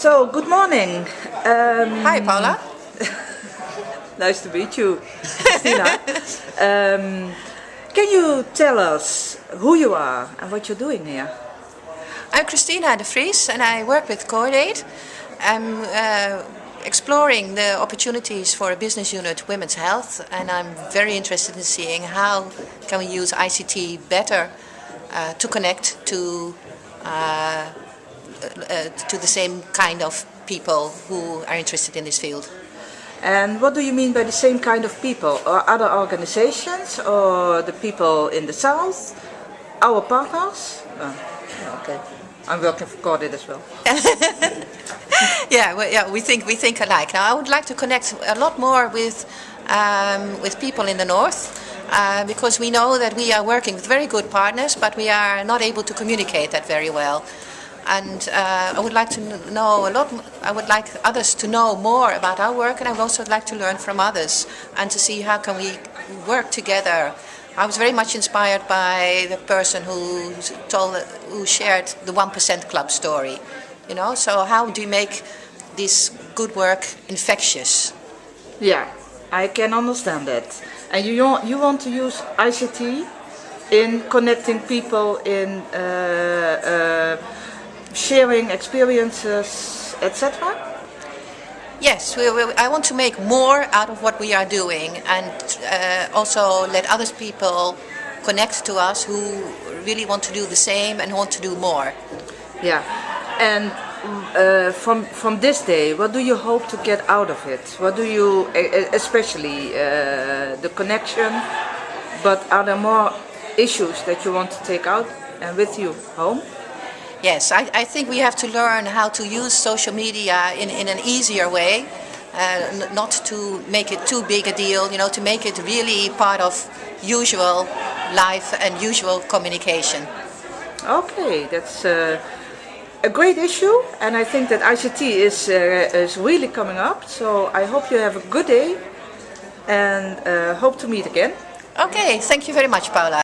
So, good morning. Um, Hi, Paula. nice to meet you, Christina. um, can you tell us who you are and what you're doing here? I'm Christina de Vries and I work with Cordaid. I'm uh, exploring the opportunities for a business unit Women's Health and I'm very interested in seeing how can we use ICT better uh, to connect to uh, uh, to the same kind of people who are interested in this field. And what do you mean by the same kind of people? Or other organizations or the people in the south? Our partners? Oh, okay. I'm working for Cordaid as well. yeah, well, yeah, we think we think alike. Now, I would like to connect a lot more with um, with people in the north. Uh, because we know that we are working with very good partners, but we are not able to communicate that very well and uh, I would like to know a lot, I would like others to know more about our work and I would also like to learn from others and to see how can we work together. I was very much inspired by the person who told, who shared the 1% Club story, you know, so how do you make this good work infectious? Yeah, I can understand that. And you, you want to use ICT in connecting people in uh, uh, sharing experiences, etc.? Yes, we, we, I want to make more out of what we are doing and uh, also let other people connect to us who really want to do the same and want to do more. Yeah, and uh, from from this day, what do you hope to get out of it? What do you, especially uh, the connection, but are there more issues that you want to take out and with you home? Yes, I, I think we have to learn how to use social media in, in an easier way. Uh, not to make it too big a deal, you know, to make it really part of usual life and usual communication. Okay, that's uh, a great issue and I think that ICT is, uh, is really coming up. So I hope you have a good day and uh, hope to meet again. Okay, thank you very much, Paula.